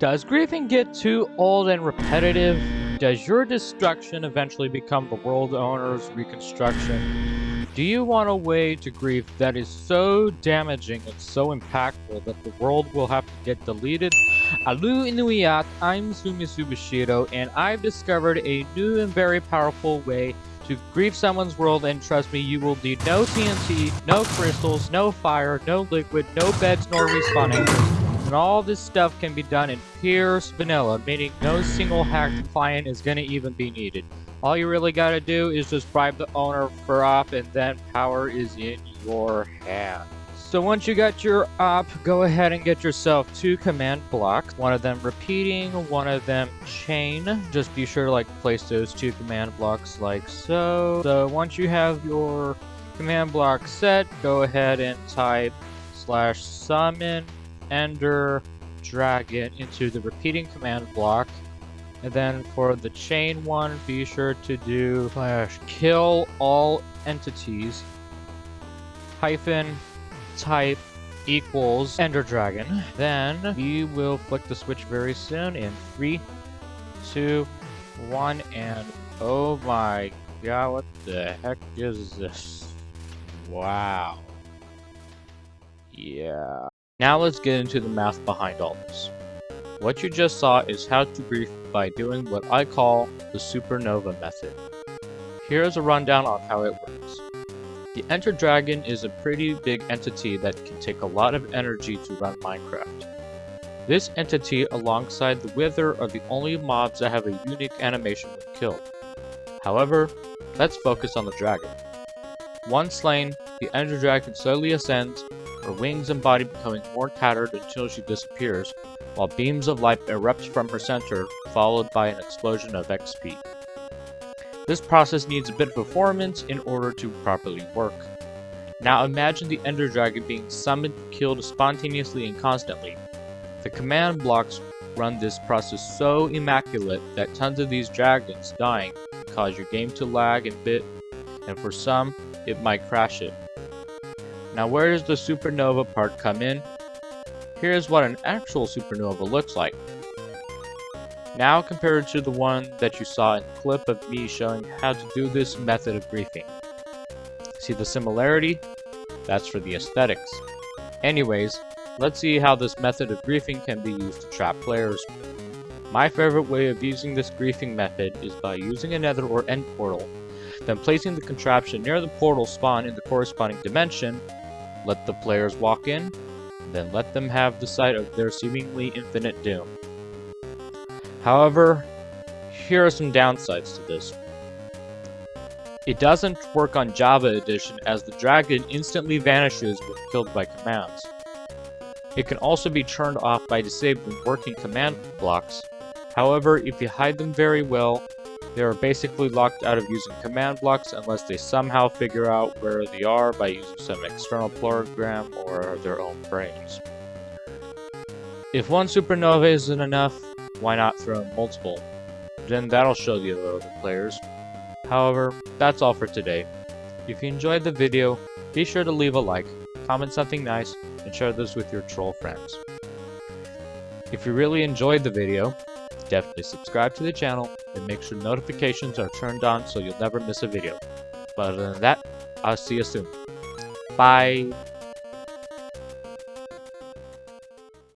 Does griefing get too old and repetitive? Does your destruction eventually become the world owner's reconstruction? Do you want a way to grief that is so damaging and so impactful that the world will have to get deleted? Alu Inuyat, I'm Sumi Subashiro, and I've discovered a new and very powerful way to grief someone's world, and trust me, you will need no TNT, no crystals, no fire, no liquid, no beds, nor respawning. And all this stuff can be done in pure vanilla, meaning no single hacked client is going to even be needed. All you really got to do is just bribe the owner for op and then power is in your hands. So once you got your op, go ahead and get yourself two command blocks. One of them repeating, one of them chain. Just be sure to like place those two command blocks like so. So once you have your command block set, go ahead and type slash summon ender dragon into the repeating command block. And then for the chain one, be sure to do slash kill all entities hyphen type equals ender dragon. Then we will flick the switch very soon in three, two, one, and oh my god, what the heck is this? Wow. Yeah. Now let's get into the math behind all this. What you just saw is how to grief by doing what I call the supernova method. Here is a rundown on how it works. The Ender Dragon is a pretty big entity that can take a lot of energy to run Minecraft. This entity alongside the Wither are the only mobs that have a unique animation when killed. However, let's focus on the dragon. Once slain, the Ender Dragon slowly ascends her wings and body becoming more tattered until she disappears, while beams of light erupt from her center, followed by an explosion of XP. This process needs a bit of performance in order to properly work. Now imagine the Ender Dragon being summoned, killed spontaneously and constantly. The command blocks run this process so immaculate that tons of these dragons dying cause your game to lag a bit, and for some, it might crash it. Now where does the supernova part come in? Here's what an actual supernova looks like. Now compared to the one that you saw in the clip of me showing how to do this method of griefing. See the similarity? That's for the aesthetics. Anyways, let's see how this method of griefing can be used to trap players. My favorite way of using this griefing method is by using a nether or end portal, then placing the contraption near the portal spawn in the corresponding dimension, let the players walk in, then let them have the sight of their seemingly infinite doom. However, here are some downsides to this. It doesn't work on Java Edition as the dragon instantly vanishes when killed by commands. It can also be turned off by disabling working command blocks. However, if you hide them very well, they are basically locked out of using command blocks unless they somehow figure out where they are by using some external program or their own brains. If one supernova isn't enough, why not throw multiple? Then that'll show the other players. However, that's all for today. If you enjoyed the video, be sure to leave a like, comment something nice, and share this with your troll friends. If you really enjoyed the video, Definitely subscribe to the channel and make sure notifications are turned on so you'll never miss a video. But other than that, I'll see you soon. Bye!